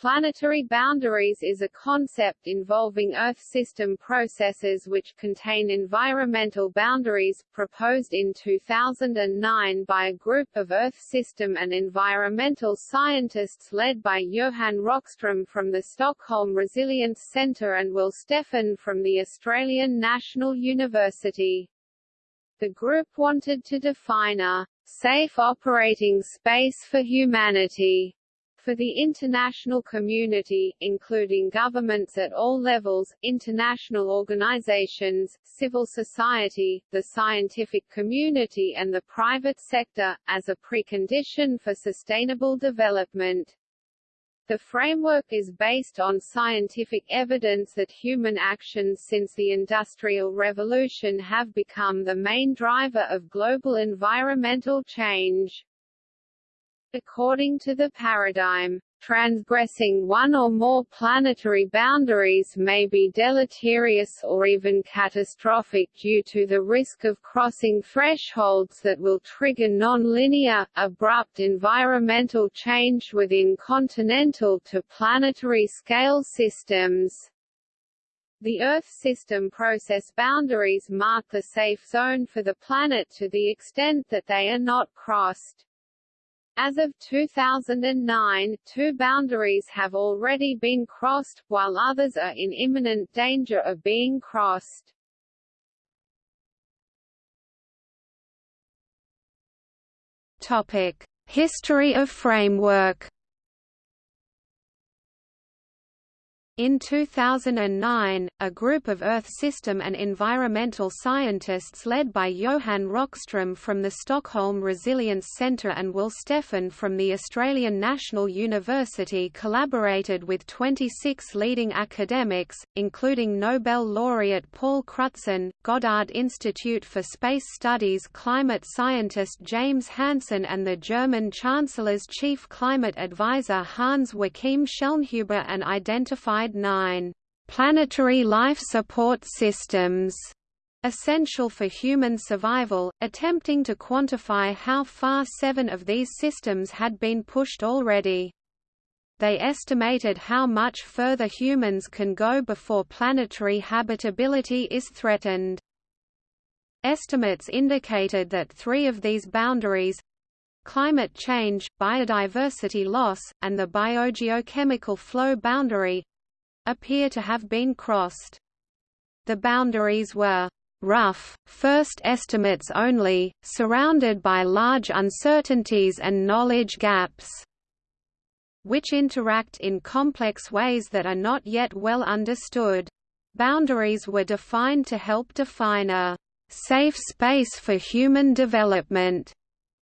Planetary boundaries is a concept involving Earth system processes which contain environmental boundaries, proposed in 2009 by a group of Earth system and environmental scientists led by Johan Rockström from the Stockholm Resilience Centre and Will Steffen from the Australian National University. The group wanted to define a safe operating space for humanity for the international community, including governments at all levels, international organizations, civil society, the scientific community and the private sector, as a precondition for sustainable development. The framework is based on scientific evidence that human actions since the Industrial Revolution have become the main driver of global environmental change. According to the paradigm, transgressing one or more planetary boundaries may be deleterious or even catastrophic due to the risk of crossing thresholds that will trigger non-linear, abrupt environmental change within continental to planetary scale systems. The Earth system process boundaries mark the safe zone for the planet to the extent that they are not crossed. As of 2009, two boundaries have already been crossed, while others are in imminent danger of being crossed. Topic: History of framework. In 2009, a group of Earth system and environmental scientists led by Johan Rockström from the Stockholm Resilience Centre and Will Steffen from the Australian National University collaborated with 26 leading academics, including Nobel laureate Paul Crutzen, Goddard Institute for Space Studies climate scientist James Hansen and the German Chancellor's chief climate advisor Hans Joachim Schellnhuber and identified 9 planetary life support systems essential for human survival, attempting to quantify how far seven of these systems had been pushed already. They estimated how much further humans can go before planetary habitability is threatened. Estimates indicated that three of these boundaries climate change, biodiversity loss, and the biogeochemical flow boundary appear to have been crossed. The boundaries were rough, first estimates only, surrounded by large uncertainties and knowledge gaps, which interact in complex ways that are not yet well understood. Boundaries were defined to help define a safe space for human development,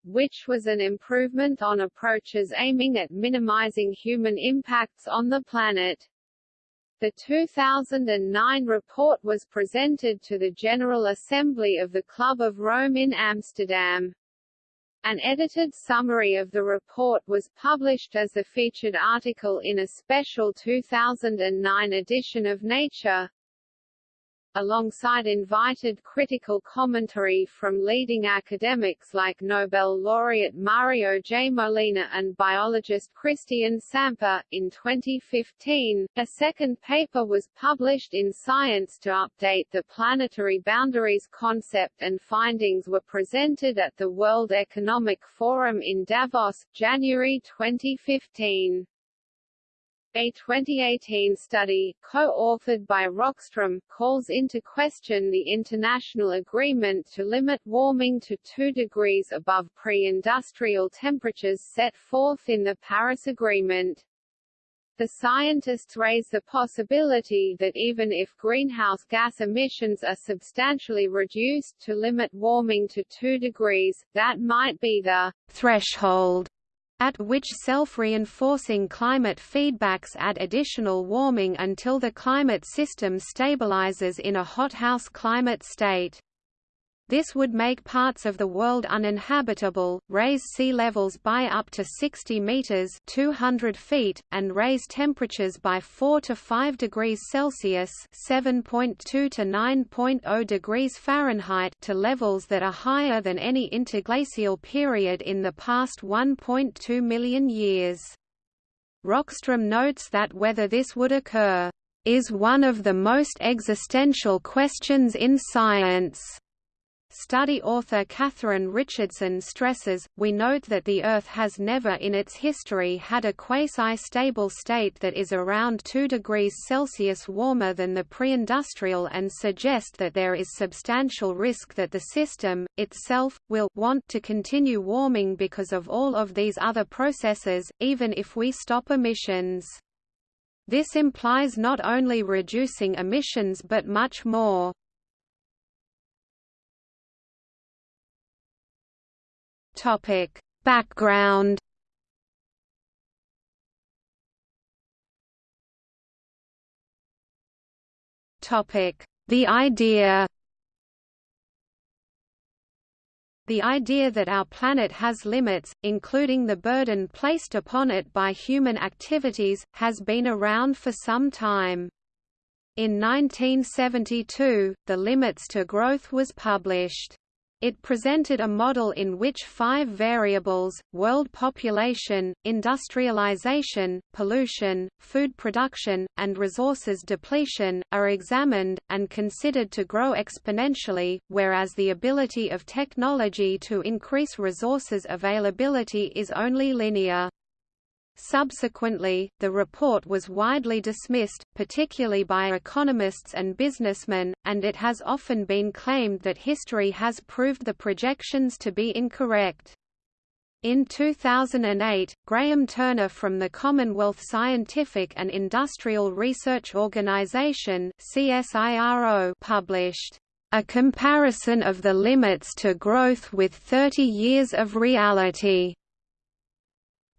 which was an improvement on approaches aiming at minimizing human impacts on the planet. The 2009 report was presented to the General Assembly of the Club of Rome in Amsterdam. An edited summary of the report was published as a featured article in a special 2009 edition of Nature alongside invited critical commentary from leading academics like Nobel laureate Mario J. Molina and biologist Christian Samper. In 2015, a second paper was published in Science to update the planetary boundaries concept and findings were presented at the World Economic Forum in Davos, January 2015. A 2018 study, co-authored by Rockström, calls into question the international agreement to limit warming to 2 degrees above pre-industrial temperatures set forth in the Paris Agreement. The scientists raise the possibility that even if greenhouse gas emissions are substantially reduced to limit warming to 2 degrees, that might be the threshold at which self-reinforcing climate feedbacks add additional warming until the climate system stabilizes in a hothouse climate state. This would make parts of the world uninhabitable, raise sea levels by up to 60 meters (200 feet), and raise temperatures by 4 to 5 degrees Celsius (7.2 to 9.0 degrees Fahrenheit) to levels that are higher than any interglacial period in the past 1.2 million years. Rockstrom notes that whether this would occur, "...is one of the most existential questions in science." Study author Katherine Richardson stresses, we note that the Earth has never in its history had a quasi-stable state that is around 2 degrees Celsius warmer than the pre-industrial and suggest that there is substantial risk that the system, itself, will want to continue warming because of all of these other processes, even if we stop emissions. This implies not only reducing emissions but much more. Topic: Background. Topic: The idea. The idea that our planet has limits, including the burden placed upon it by human activities, has been around for some time. In 1972, The Limits to Growth was published. It presented a model in which five variables, world population, industrialization, pollution, food production, and resources depletion, are examined, and considered to grow exponentially, whereas the ability of technology to increase resources availability is only linear. Subsequently, the report was widely dismissed, particularly by economists and businessmen, and it has often been claimed that history has proved the projections to be incorrect. In 2008, Graham Turner from the Commonwealth Scientific and Industrial Research Organization CSIRO published a comparison of the limits to growth with 30 years of reality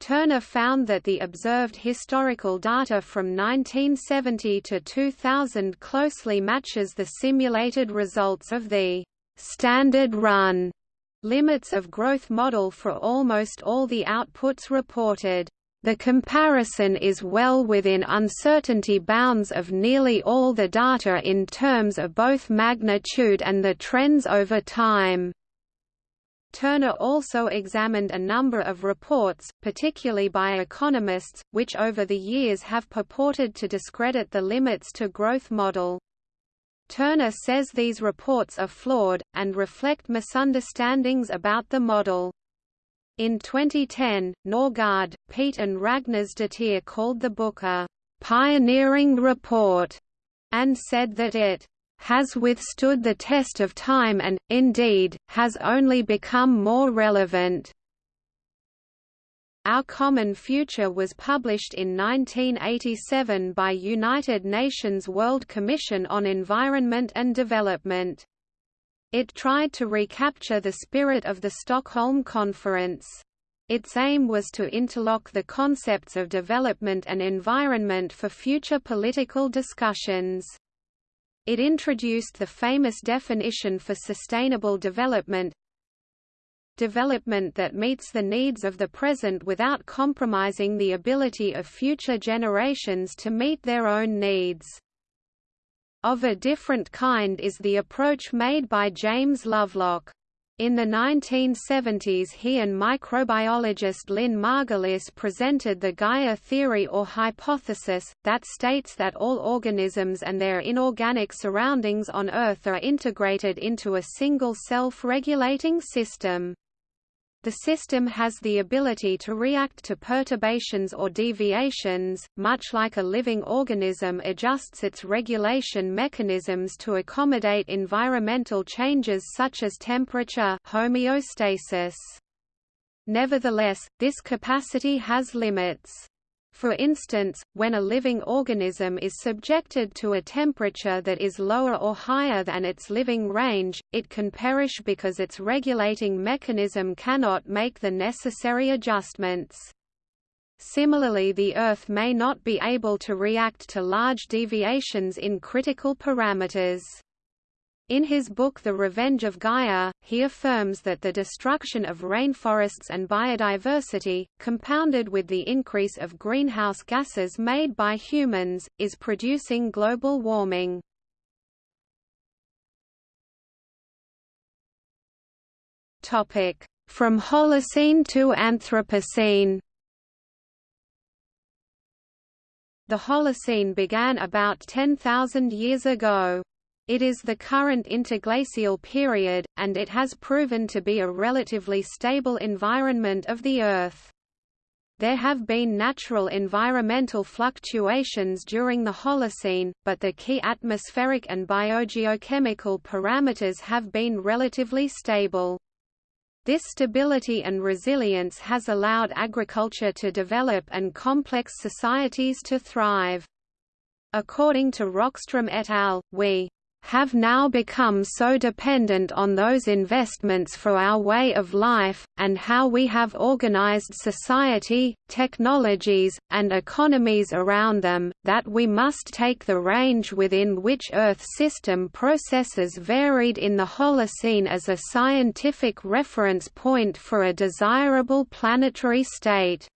Turner found that the observed historical data from 1970 to 2000 closely matches the simulated results of the standard run limits of growth model for almost all the outputs reported. The comparison is well within uncertainty bounds of nearly all the data in terms of both magnitude and the trends over time. Turner also examined a number of reports, particularly by economists, which over the years have purported to discredit the limits to growth model. Turner says these reports are flawed, and reflect misunderstandings about the model. In 2010, Norgard, Peet and Ragnars Ragnarsdottir called the book a «pioneering report» and said that it has withstood the test of time and, indeed, has only become more relevant. Our Common Future was published in 1987 by United Nations World Commission on Environment and Development. It tried to recapture the spirit of the Stockholm Conference. Its aim was to interlock the concepts of development and environment for future political discussions. It introduced the famous definition for sustainable development development that meets the needs of the present without compromising the ability of future generations to meet their own needs. Of a different kind is the approach made by James Lovelock. In the 1970s he and microbiologist Lynn Margulis presented the Gaia theory or hypothesis, that states that all organisms and their inorganic surroundings on Earth are integrated into a single self-regulating system. The system has the ability to react to perturbations or deviations, much like a living organism adjusts its regulation mechanisms to accommodate environmental changes such as temperature homeostasis. Nevertheless, this capacity has limits. For instance, when a living organism is subjected to a temperature that is lower or higher than its living range, it can perish because its regulating mechanism cannot make the necessary adjustments. Similarly the Earth may not be able to react to large deviations in critical parameters. In his book The Revenge of Gaia, he affirms that the destruction of rainforests and biodiversity, compounded with the increase of greenhouse gases made by humans, is producing global warming. From Holocene to Anthropocene The Holocene began about 10,000 years ago. It is the current interglacial period, and it has proven to be a relatively stable environment of the Earth. There have been natural environmental fluctuations during the Holocene, but the key atmospheric and biogeochemical parameters have been relatively stable. This stability and resilience has allowed agriculture to develop and complex societies to thrive. According to Rockstrom et al., we have now become so dependent on those investments for our way of life, and how we have organized society, technologies, and economies around them, that we must take the range within which Earth system processes varied in the Holocene as a scientific reference point for a desirable planetary state.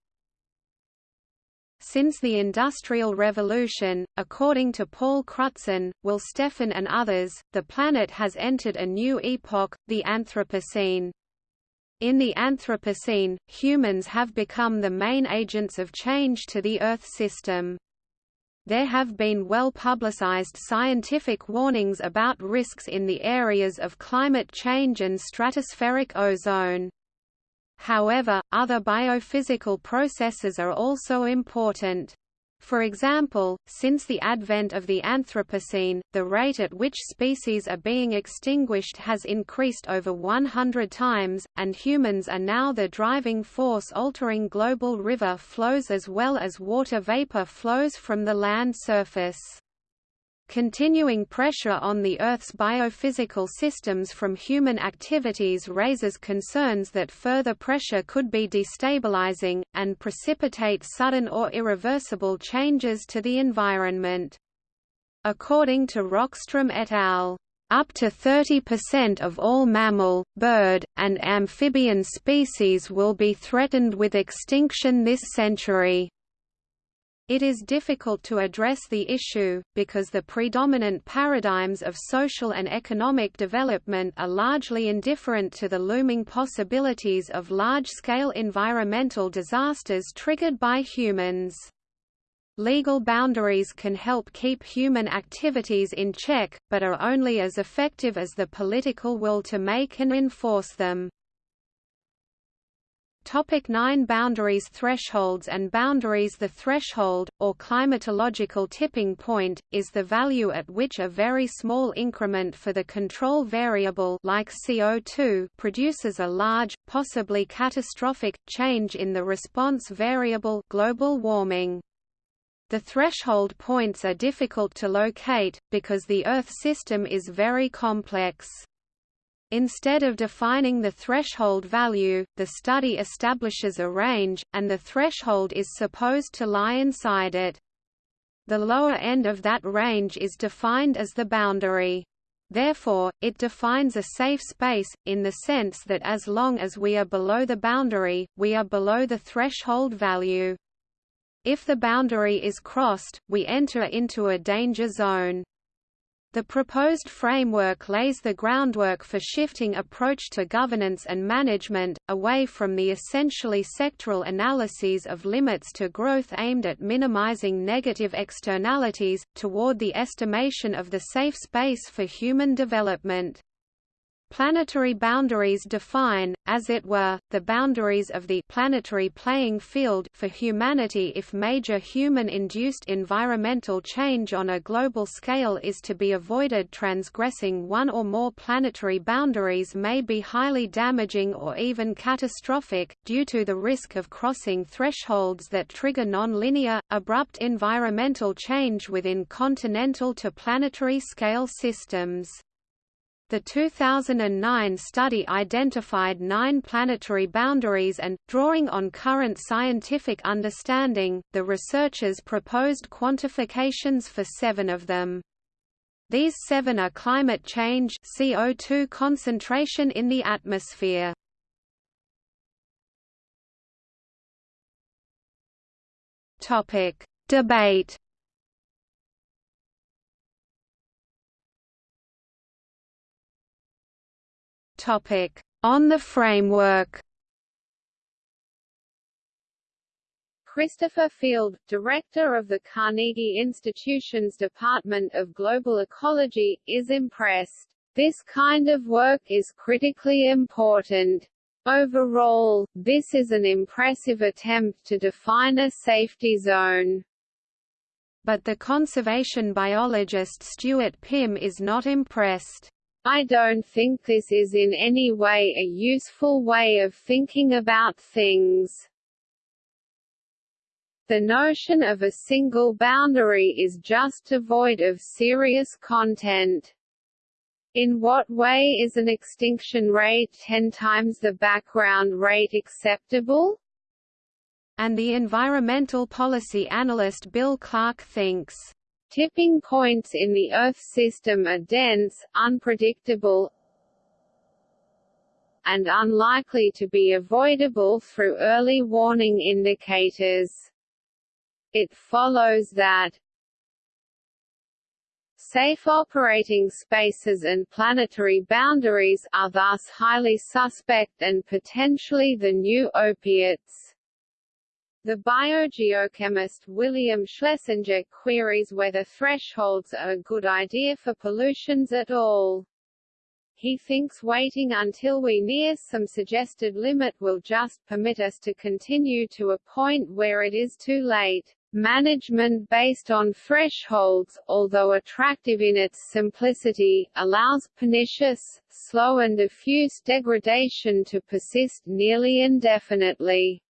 Since the Industrial Revolution, according to Paul Crutzen, Will Steffen and others, the planet has entered a new epoch, the Anthropocene. In the Anthropocene, humans have become the main agents of change to the Earth system. There have been well-publicized scientific warnings about risks in the areas of climate change and stratospheric ozone. However, other biophysical processes are also important. For example, since the advent of the Anthropocene, the rate at which species are being extinguished has increased over 100 times, and humans are now the driving force altering global river flows as well as water vapor flows from the land surface. Continuing pressure on the Earth's biophysical systems from human activities raises concerns that further pressure could be destabilizing, and precipitate sudden or irreversible changes to the environment. According to Rockstrom et al. Up to 30% of all mammal, bird, and amphibian species will be threatened with extinction this century. It is difficult to address the issue, because the predominant paradigms of social and economic development are largely indifferent to the looming possibilities of large-scale environmental disasters triggered by humans. Legal boundaries can help keep human activities in check, but are only as effective as the political will to make and enforce them. Topic 9 Boundaries Thresholds and boundaries The threshold, or climatological tipping point, is the value at which a very small increment for the control variable like CO2 produces a large, possibly catastrophic, change in the response variable global warming. The threshold points are difficult to locate, because the Earth system is very complex. Instead of defining the threshold value, the study establishes a range, and the threshold is supposed to lie inside it. The lower end of that range is defined as the boundary. Therefore, it defines a safe space, in the sense that as long as we are below the boundary, we are below the threshold value. If the boundary is crossed, we enter into a danger zone. The proposed framework lays the groundwork for shifting approach to governance and management, away from the essentially sectoral analyses of limits to growth aimed at minimizing negative externalities, toward the estimation of the safe space for human development. Planetary boundaries define, as it were, the boundaries of the planetary playing field for humanity if major human-induced environmental change on a global scale is to be avoided transgressing one or more planetary boundaries may be highly damaging or even catastrophic, due to the risk of crossing thresholds that trigger non-linear, abrupt environmental change within continental to planetary scale systems. The 2009 study identified nine planetary boundaries and, drawing on current scientific understanding, the researchers proposed quantifications for seven of them. These seven are climate change CO2 concentration in the atmosphere. Debate On the framework Christopher Field, director of the Carnegie Institution's Department of Global Ecology, is impressed. This kind of work is critically important. Overall, this is an impressive attempt to define a safety zone. But the conservation biologist Stuart Pimm is not impressed. I don't think this is in any way a useful way of thinking about things. The notion of a single boundary is just devoid of serious content. In what way is an extinction rate 10 times the background rate acceptable? And the environmental policy analyst Bill Clark thinks, Tipping points in the Earth system are dense, unpredictable, and unlikely to be avoidable through early warning indicators. It follows that Safe operating spaces and planetary boundaries are thus highly suspect and potentially the new opiates. The biogeochemist William Schlesinger queries whether thresholds are a good idea for pollutions at all. He thinks waiting until we near some suggested limit will just permit us to continue to a point where it is too late. Management based on thresholds, although attractive in its simplicity, allows pernicious, slow and diffuse degradation to persist nearly indefinitely.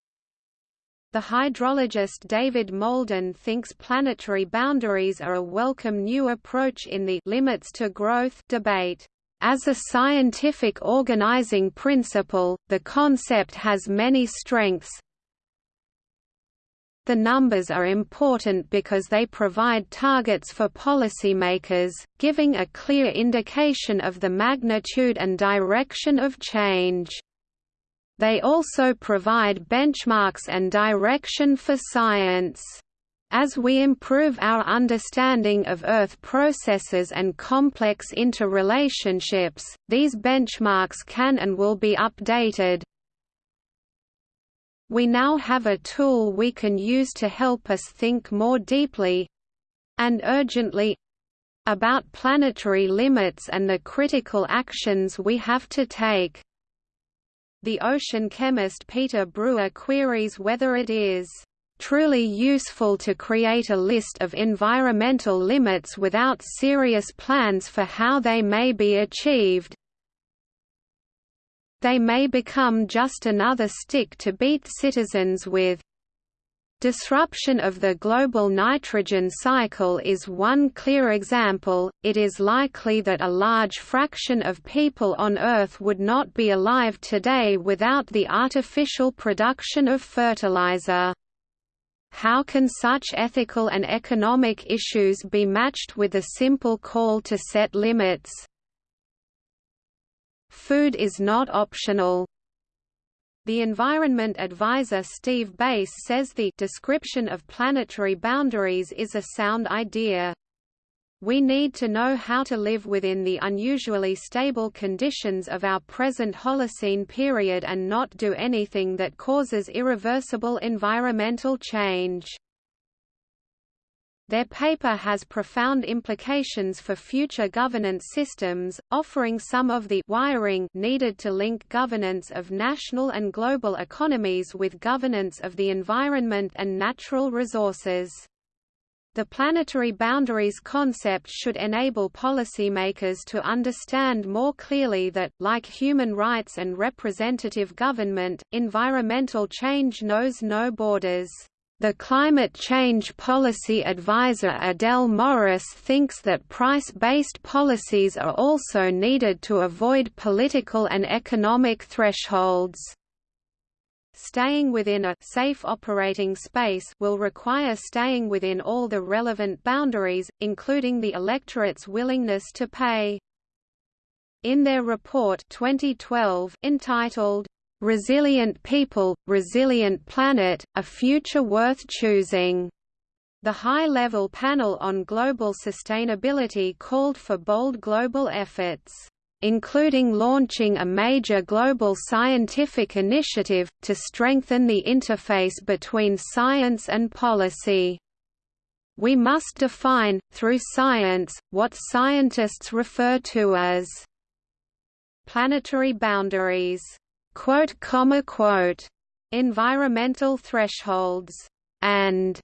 The hydrologist David Molden thinks planetary boundaries are a welcome new approach in the limits to growth debate. As a scientific organizing principle, the concept has many strengths, the numbers are important because they provide targets for policymakers, giving a clear indication of the magnitude and direction of change. They also provide benchmarks and direction for science. As we improve our understanding of Earth processes and complex interrelationships, these benchmarks can and will be updated, we now have a tool we can use to help us think more deeply—and urgently—about planetary limits and the critical actions we have to take. The ocean chemist Peter Brewer queries whether it is truly useful to create a list of environmental limits without serious plans for how they may be achieved, they may become just another stick to beat citizens with. Disruption of the global nitrogen cycle is one clear example. It is likely that a large fraction of people on Earth would not be alive today without the artificial production of fertilizer. How can such ethical and economic issues be matched with a simple call to set limits? Food is not optional. The environment advisor Steve Bass says the description of planetary boundaries is a sound idea. We need to know how to live within the unusually stable conditions of our present Holocene period and not do anything that causes irreversible environmental change. Their paper has profound implications for future governance systems, offering some of the wiring needed to link governance of national and global economies with governance of the environment and natural resources. The planetary boundaries concept should enable policymakers to understand more clearly that, like human rights and representative government, environmental change knows no borders. The climate change policy advisor Adele Morris thinks that price-based policies are also needed to avoid political and economic thresholds. Staying within a safe operating space will require staying within all the relevant boundaries, including the electorate's willingness to pay. In their report 2012 entitled Resilient People, Resilient Planet, A Future Worth Choosing. The High-Level Panel on Global Sustainability called for bold global efforts. including launching a major global scientific initiative, to strengthen the interface between science and policy. We must define, through science, what scientists refer to as planetary boundaries, quote, comma, quote, environmental thresholds, and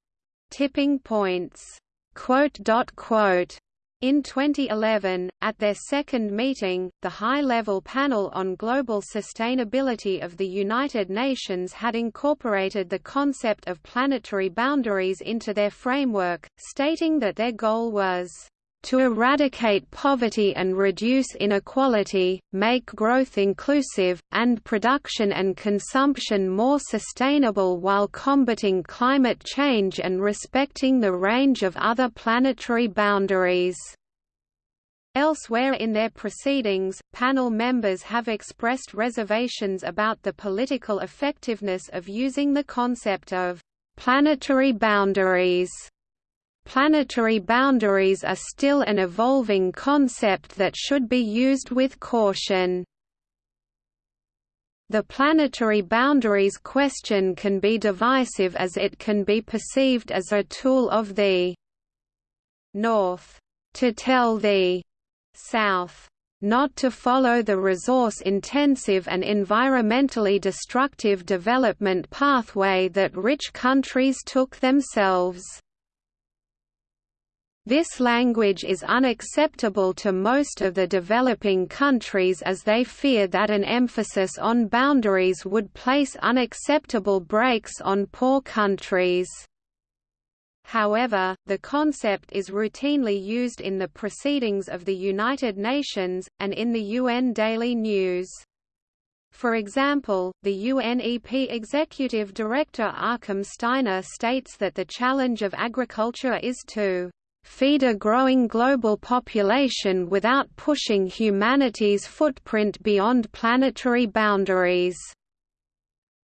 tipping points. Quote, quote. In 2011, at their second meeting, the High-Level Panel on Global Sustainability of the United Nations had incorporated the concept of planetary boundaries into their framework, stating that their goal was to eradicate poverty and reduce inequality, make growth inclusive, and production and consumption more sustainable while combating climate change and respecting the range of other planetary boundaries. Elsewhere in their proceedings, panel members have expressed reservations about the political effectiveness of using the concept of planetary boundaries Planetary boundaries are still an evolving concept that should be used with caution. The planetary boundaries question can be divisive as it can be perceived as a tool of the North to tell the South not to follow the resource-intensive and environmentally destructive development pathway that rich countries took themselves. This language is unacceptable to most of the developing countries as they fear that an emphasis on boundaries would place unacceptable brakes on poor countries. However, the concept is routinely used in the proceedings of the United Nations, and in the UN Daily News. For example, the UNEP Executive Director Achim Steiner states that the challenge of agriculture is to feed a growing global population without pushing humanity's footprint beyond planetary boundaries.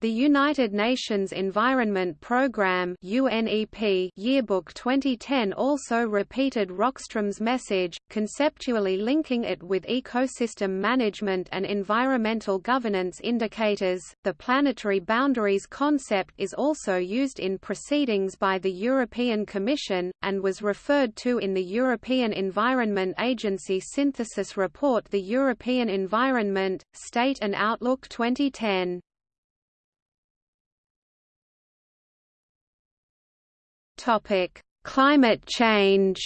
The United Nations Environment Programme UNEP Yearbook 2010 also repeated Rockstrom's message, conceptually linking it with ecosystem management and environmental governance indicators. The planetary boundaries concept is also used in proceedings by the European Commission, and was referred to in the European Environment Agency synthesis report The European Environment, State and Outlook 2010. Topic: Climate change.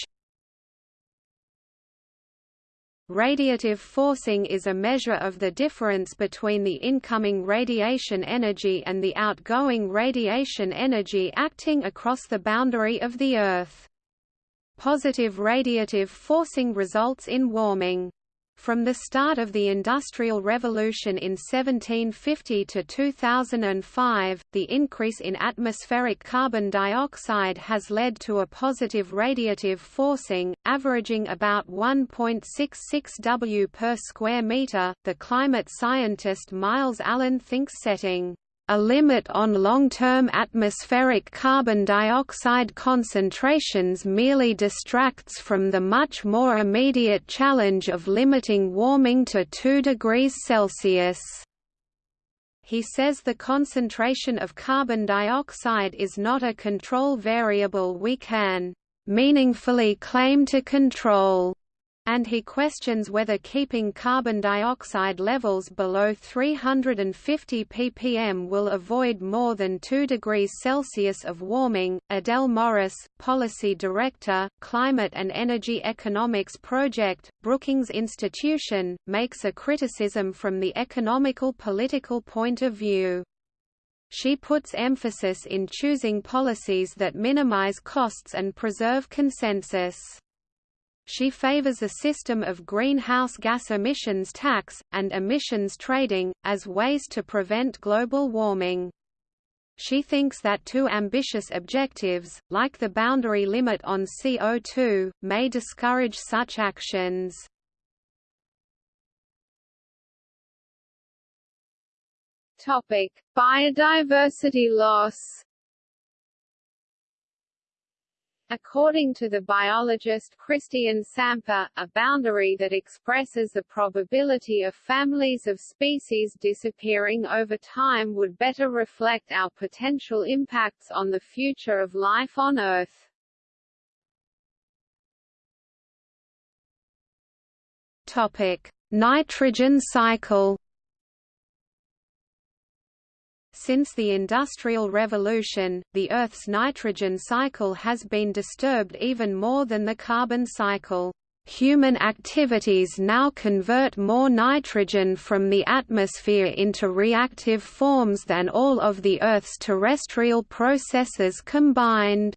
Radiative forcing is a measure of the difference between the incoming radiation energy and the outgoing radiation energy acting across the boundary of the Earth. Positive radiative forcing results in warming. From the start of the Industrial Revolution in 1750 to 2005, the increase in atmospheric carbon dioxide has led to a positive radiative forcing, averaging about 1.66 W per square meter. The climate scientist Myles Allen thinks setting a limit on long-term atmospheric carbon dioxide concentrations merely distracts from the much more immediate challenge of limiting warming to 2 degrees Celsius. He says the concentration of carbon dioxide is not a control variable we can meaningfully claim to control and he questions whether keeping carbon dioxide levels below 350 ppm will avoid more than 2 degrees Celsius of warming. Adele Morris, Policy Director, Climate and Energy Economics Project, Brookings Institution, makes a criticism from the economical political point of view. She puts emphasis in choosing policies that minimize costs and preserve consensus. She favors a system of greenhouse gas emissions tax, and emissions trading, as ways to prevent global warming. She thinks that too ambitious objectives, like the boundary limit on CO2, may discourage such actions. Topic: Biodiversity loss. According to the biologist Christian Samper, a boundary that expresses the probability of families of species disappearing over time would better reflect our potential impacts on the future of life on Earth. Topic: Nitrogen cycle Since the Industrial Revolution, the Earth's nitrogen cycle has been disturbed even more than the carbon cycle. Human activities now convert more nitrogen from the atmosphere into reactive forms than all of the Earth's terrestrial processes combined.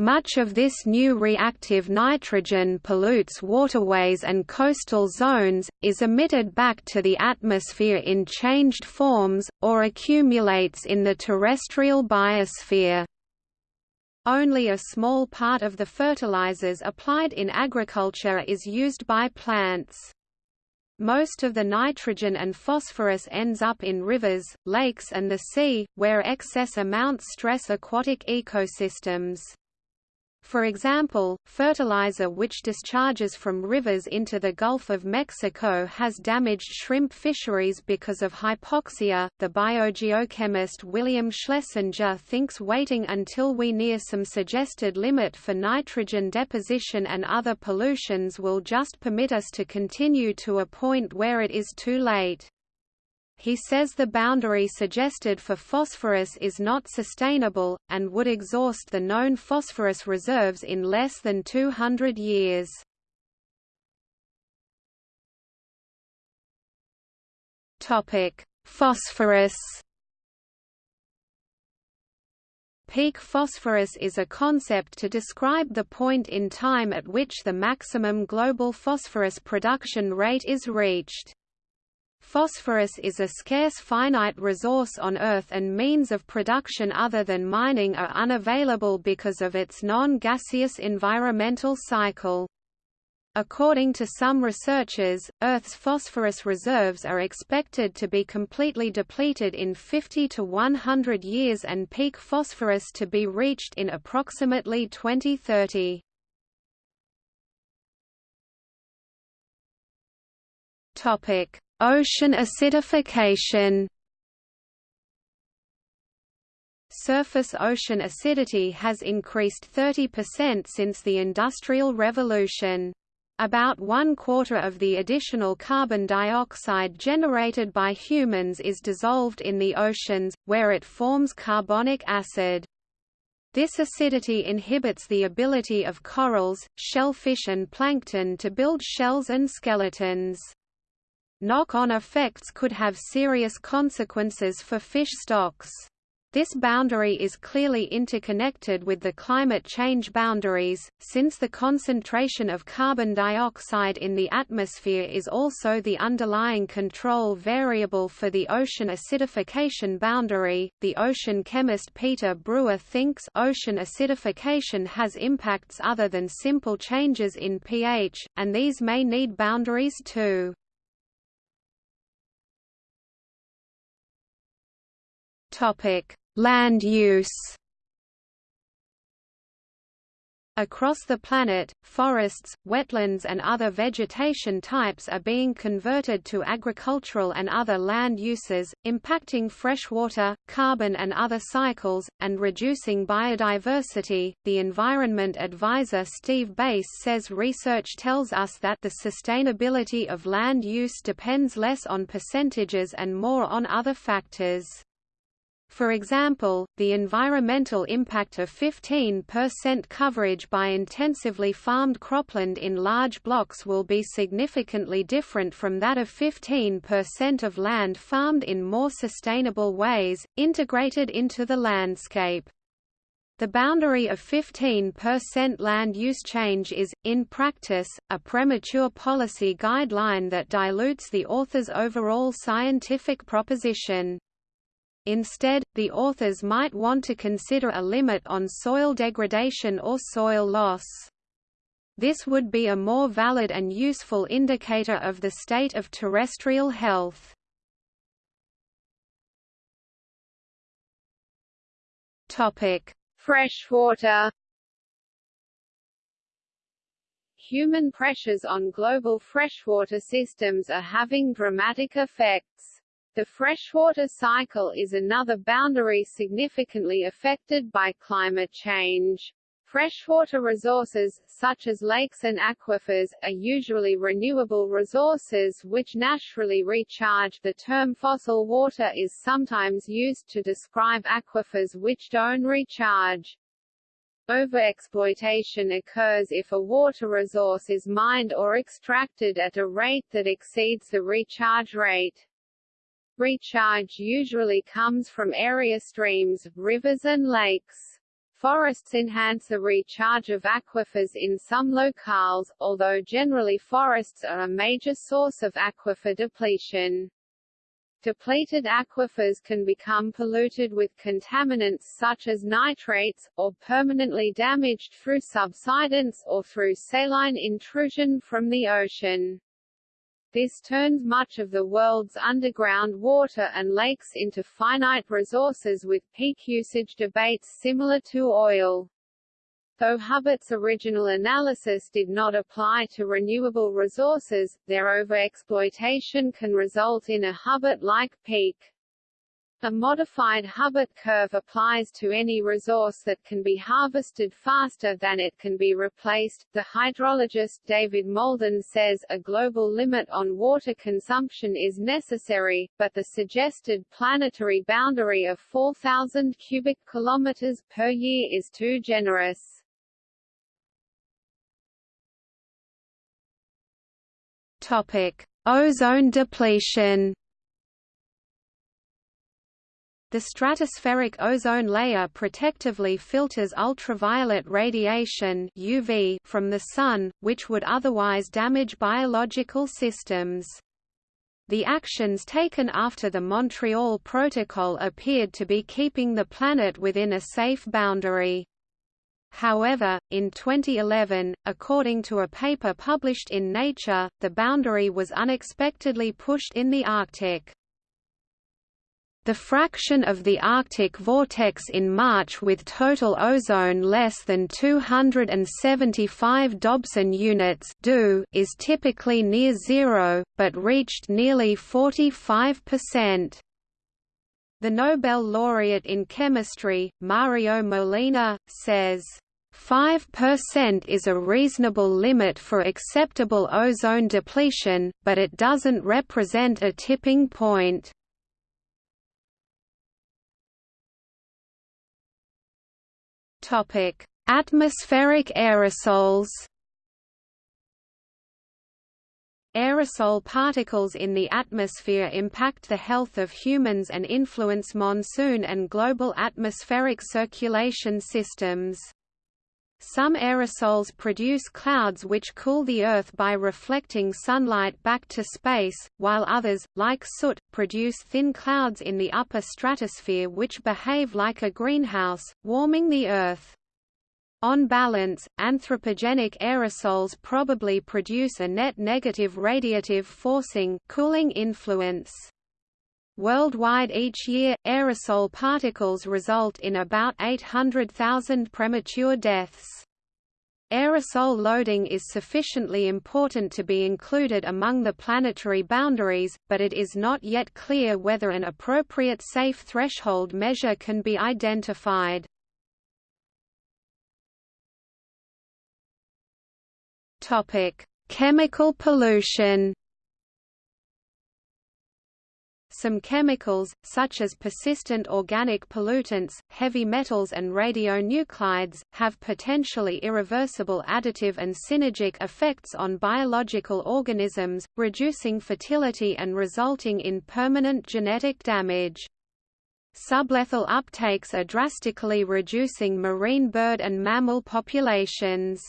Much of this new reactive nitrogen pollutes waterways and coastal zones, is emitted back to the atmosphere in changed forms, or accumulates in the terrestrial biosphere. Only a small part of the fertilizers applied in agriculture is used by plants. Most of the nitrogen and phosphorus ends up in rivers, lakes and the sea, where excess amounts stress aquatic ecosystems. For example, fertilizer which discharges from rivers into the Gulf of Mexico has damaged shrimp fisheries because of hypoxia. The biogeochemist William Schlesinger thinks waiting until we near some suggested limit for nitrogen deposition and other pollutions will just permit us to continue to a point where it is too late. He says the boundary suggested for phosphorus is not sustainable, and would exhaust the known phosphorus reserves in less than 200 years. Phosphorus Peak phosphorus is a concept to describe the point in time at which the maximum global phosphorus production rate is reached. Phosphorus is a scarce finite resource on Earth and means of production other than mining are unavailable because of its non-gaseous environmental cycle. According to some researchers, Earth's phosphorus reserves are expected to be completely depleted in 50 to 100 years and peak phosphorus to be reached in approximately 2030. Topic: Ocean acidification Surface ocean acidity has increased 30% since the Industrial Revolution. About one quarter of the additional carbon dioxide generated by humans is dissolved in the oceans, where it forms carbonic acid. This acidity inhibits the ability of corals, shellfish and plankton to build shells and skeletons. Knock-on effects could have serious consequences for fish stocks. This boundary is clearly interconnected with the climate change boundaries, since the concentration of carbon dioxide in the atmosphere is also the underlying control variable for the ocean acidification boundary. The ocean chemist Peter Brewer thinks ocean acidification has impacts other than simple changes in pH, and these may need boundaries too. Topic: Land use. Across the planet, forests, wetlands and other vegetation types are being converted to agricultural and other land uses, impacting freshwater, carbon and other cycles, and reducing biodiversity. The environment advisor Steve Bass says research tells us that the sustainability of land use depends less on percentages and more on other factors. For example, the environmental impact of 15% coverage by intensively farmed cropland in large blocks will be significantly different from that of 15% of land farmed in more sustainable ways, integrated into the landscape. The boundary of 15% land use change is, in practice, a premature policy guideline that dilutes the author's overall scientific proposition. Instead, the authors might want to consider a limit on soil degradation or soil loss. This would be a more valid and useful indicator of the state of terrestrial health. Topic: Freshwater human pressures on global freshwater systems are having dramatic effects. The freshwater cycle is another boundary significantly affected by climate change. Freshwater resources, such as lakes and aquifers, are usually renewable resources which naturally recharge. The term fossil water is sometimes used to describe aquifers which don't recharge. Overexploitation occurs if a water resource is mined or extracted at a rate that exceeds the recharge rate. Recharge usually comes from area streams, rivers and lakes. Forests enhance the recharge of aquifers in some locales, although generally forests are a major source of aquifer depletion. Depleted aquifers can become polluted with contaminants such as nitrates, or permanently damaged through subsidence or through saline intrusion from the ocean. This turns much of the world's underground water and lakes into finite resources with peak usage debates similar to oil. Though Hubbert's original analysis did not apply to renewable resources, their overexploitation can result in a Hubbert-like peak. A modified Hubbert curve applies to any resource that can be harvested faster than it can be replaced. The hydrologist David Molden says a global limit on water consumption is necessary, but the suggested planetary boundary of 4,000 cubic kilometers per year is too generous. Topic: Ozone depletion. The stratospheric ozone layer protectively filters ultraviolet radiation UV from the Sun, which would otherwise damage biological systems. The actions taken after the Montreal Protocol appeared to be keeping the planet within a safe boundary. However, in 2011, according to a paper published in Nature, the boundary was unexpectedly pushed in the Arctic. The fraction of the Arctic vortex in March with total ozone less than 275 Dobson units is typically near zero, but reached nearly 45%. The Nobel laureate in chemistry, Mario Molina, says, 5% is a reasonable limit for acceptable ozone depletion, but it doesn't represent a tipping point. Topic: Atmospheric aerosols. Aerosol particles in the atmosphere impact the health of humans and influence monsoon and global atmospheric circulation systems. Some aerosols produce clouds which cool the Earth by reflecting sunlight back to space, while others, like soot, produce thin clouds in the upper stratosphere which behave like a greenhouse, warming the Earth. On balance, anthropogenic aerosols probably produce a net negative radiative forcing cooling influence. Worldwide each year, aerosol particles result in about 800,000 premature deaths. Aerosol loading is sufficiently important to be included among the planetary boundaries, but it is not yet clear whether an appropriate safe threshold measure can be identified. Chemical pollution some chemicals, such as persistent organic pollutants, heavy metals and radionuclides, have potentially irreversible additive and synergic effects on biological organisms, reducing fertility and resulting in permanent genetic damage. Sublethal uptakes are drastically reducing marine bird and mammal populations.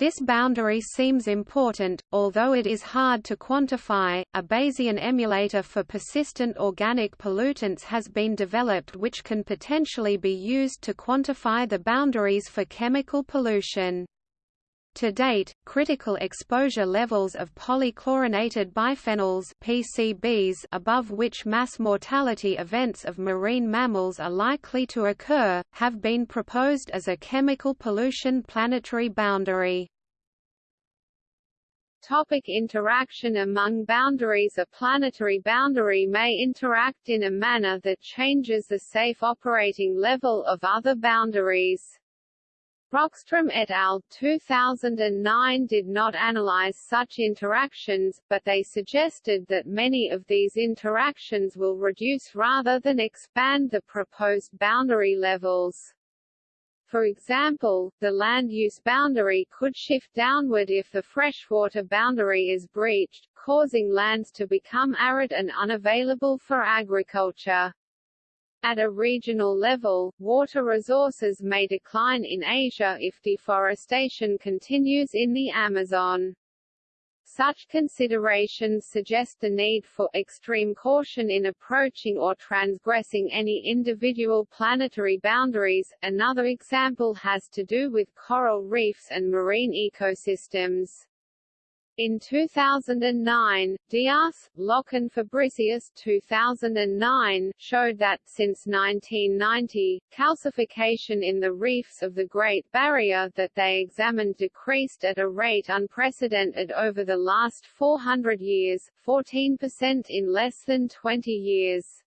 This boundary seems important, although it is hard to quantify. A Bayesian emulator for persistent organic pollutants has been developed which can potentially be used to quantify the boundaries for chemical pollution. To date, critical exposure levels of polychlorinated biphenyls PCBs above which mass mortality events of marine mammals are likely to occur, have been proposed as a chemical pollution planetary boundary. Topic interaction among boundaries A planetary boundary may interact in a manner that changes the safe operating level of other boundaries. Rockstrom et al. 2009 did not analyze such interactions, but they suggested that many of these interactions will reduce rather than expand the proposed boundary levels. For example, the land use boundary could shift downward if the freshwater boundary is breached, causing lands to become arid and unavailable for agriculture. At a regional level, water resources may decline in Asia if deforestation continues in the Amazon. Such considerations suggest the need for extreme caution in approaching or transgressing any individual planetary boundaries. Another example has to do with coral reefs and marine ecosystems. In 2009, De'ath, Lough and Fabricius 2009 showed that, since 1990, calcification in the reefs of the Great Barrier that they examined decreased at a rate unprecedented over the last 400 years, 14% in less than 20 years.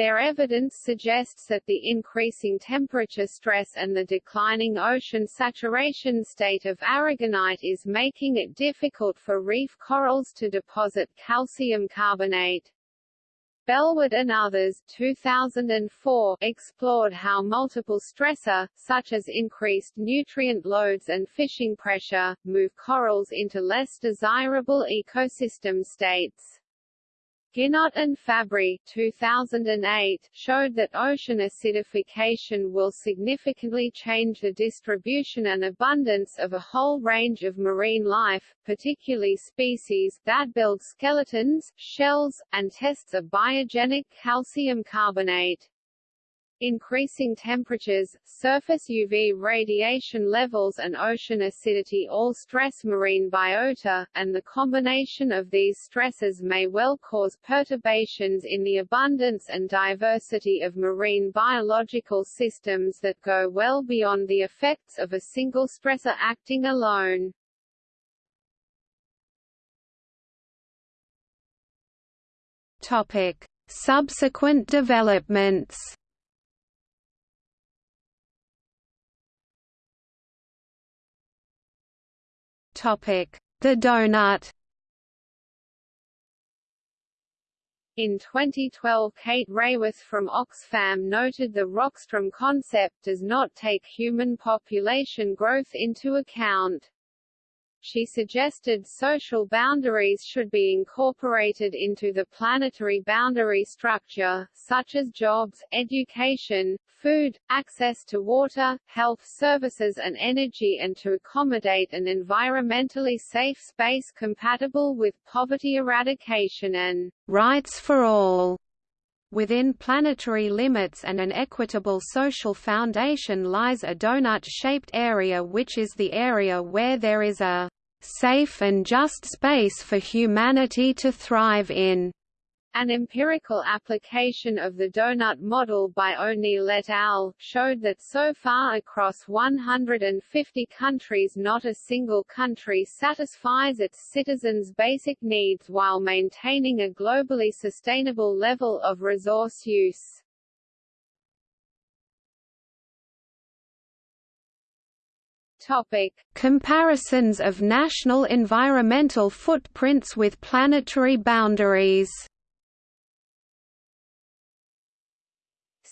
Their evidence suggests that the increasing temperature stress and the declining ocean saturation state of aragonite is making it difficult for reef corals to deposit calcium carbonate. Bellwood and others 2004 explored how multiple stressor, such as increased nutrient loads and fishing pressure, move corals into less desirable ecosystem states. Guinotte and Fabry 2008 showed that ocean acidification will significantly change the distribution and abundance of a whole range of marine life, particularly species that build skeletons, shells, and tests of biogenic calcium carbonate. Increasing temperatures, surface UV radiation levels and ocean acidity all stress marine biota, and the combination of these stresses may well cause perturbations in the abundance and diversity of marine biological systems that go well beyond the effects of a single stressor acting alone. Topic. Subsequent developments The donut In 2012 Kate Raworth from Oxfam noted the Rockstrom concept does not take human population growth into account. She suggested social boundaries should be incorporated into the planetary boundary structure, such as jobs, education, food, access to water, health services and energy and to accommodate an environmentally safe space compatible with poverty eradication and rights for all within planetary limits and an equitable social foundation lies a donut-shaped area which is the area where there is a safe and just space for humanity to thrive in. An empirical application of the donut model by O'Neill et al. showed that so far across 150 countries not a single country satisfies its citizens' basic needs while maintaining a globally sustainable level of resource use. Topic. Comparisons of national environmental footprints with planetary boundaries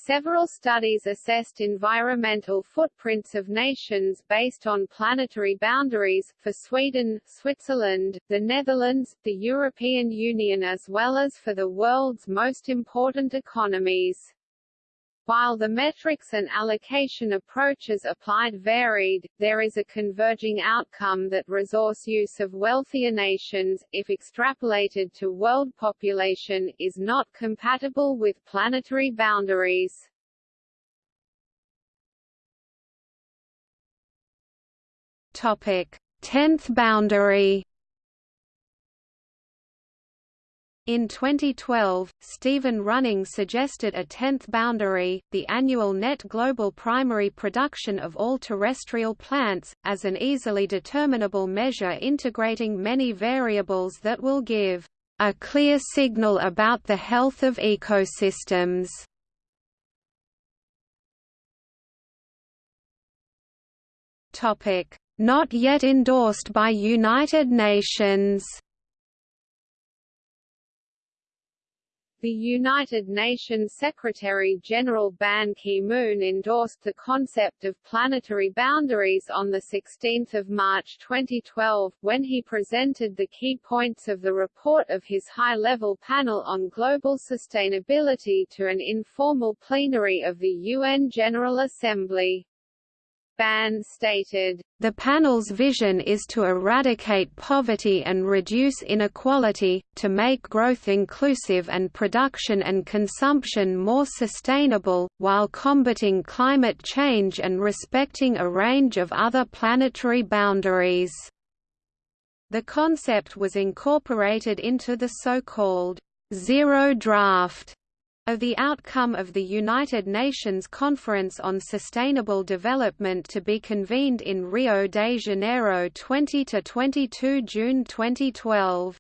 Several studies assessed environmental footprints of nations based on planetary boundaries, for Sweden, Switzerland, the Netherlands, the European Union as well as for the world's most important economies. While the metrics and allocation approaches applied varied, there is a converging outcome that resource use of wealthier nations, if extrapolated to world population, is not compatible with planetary boundaries. Topic: Tenth boundary. In 2012, Stephen Running suggested a tenth boundary, the annual net global primary production of all terrestrial plants, as an easily determinable measure integrating many variables that will give a clear signal about the health of ecosystems. Not yet endorsed by United Nations The United Nations Secretary-General Ban Ki-moon endorsed the concept of planetary boundaries on 16 March 2012, when he presented the key points of the report of his high-level panel on global sustainability to an informal plenary of the UN General Assembly. Ban stated, The panel's vision is to eradicate poverty and reduce inequality, to make growth inclusive and production and consumption more sustainable, while combating climate change and respecting a range of other planetary boundaries." The concept was incorporated into the so-called zero draft of the outcome of the United Nations Conference on Sustainable Development to be convened in Rio de Janeiro 20–22 June 2012.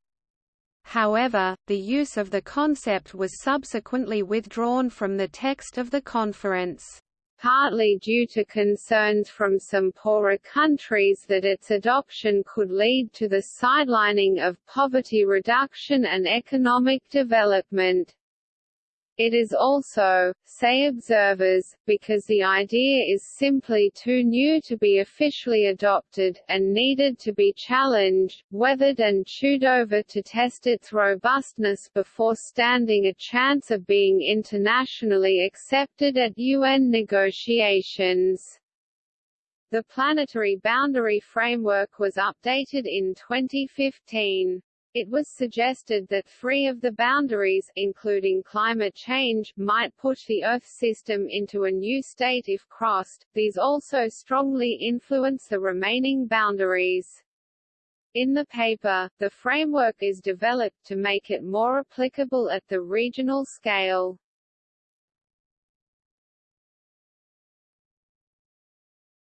However, the use of the concept was subsequently withdrawn from the text of the conference partly due to concerns from some poorer countries that its adoption could lead to the sidelining of poverty reduction and economic development. It is also, say observers, because the idea is simply too new to be officially adopted, and needed to be challenged, weathered and chewed over to test its robustness before standing a chance of being internationally accepted at UN negotiations. The planetary boundary framework was updated in 2015. It was suggested that three of the boundaries, including climate change, might push the Earth system into a new state if crossed, these also strongly influence the remaining boundaries. In the paper, the framework is developed to make it more applicable at the regional scale.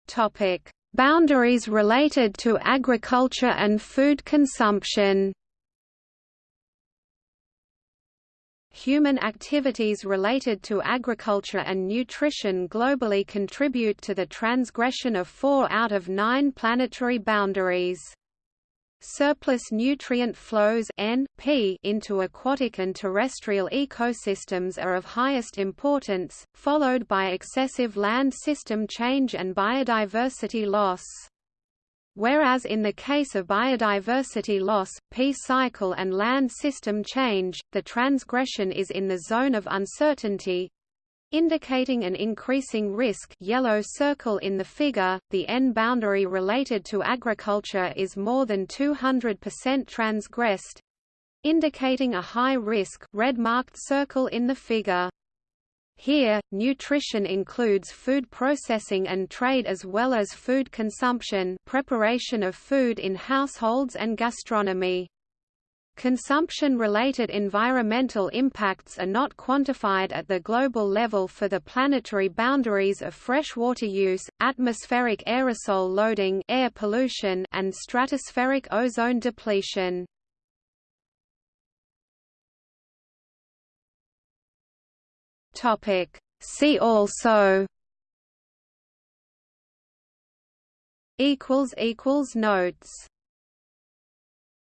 Topic: Boundaries related to agriculture and food consumption. Human activities related to agriculture and nutrition globally contribute to the transgression of four out of nine planetary boundaries. Surplus nutrient flows NP into aquatic and terrestrial ecosystems are of highest importance, followed by excessive land system change and biodiversity loss. Whereas in the case of biodiversity loss, P cycle and land system change, the transgression is in the zone of uncertainty, indicating an increasing risk yellow circle in the figure, the N boundary related to agriculture is more than 200% transgressed, indicating a high risk red marked circle in the figure. Here, nutrition includes food processing and trade as well as food consumption preparation of food in households and gastronomy. Consumption-related environmental impacts are not quantified at the global level for the planetary boundaries of freshwater use, atmospheric aerosol loading air pollution and stratospheric ozone depletion. Topic. See also equals equals notes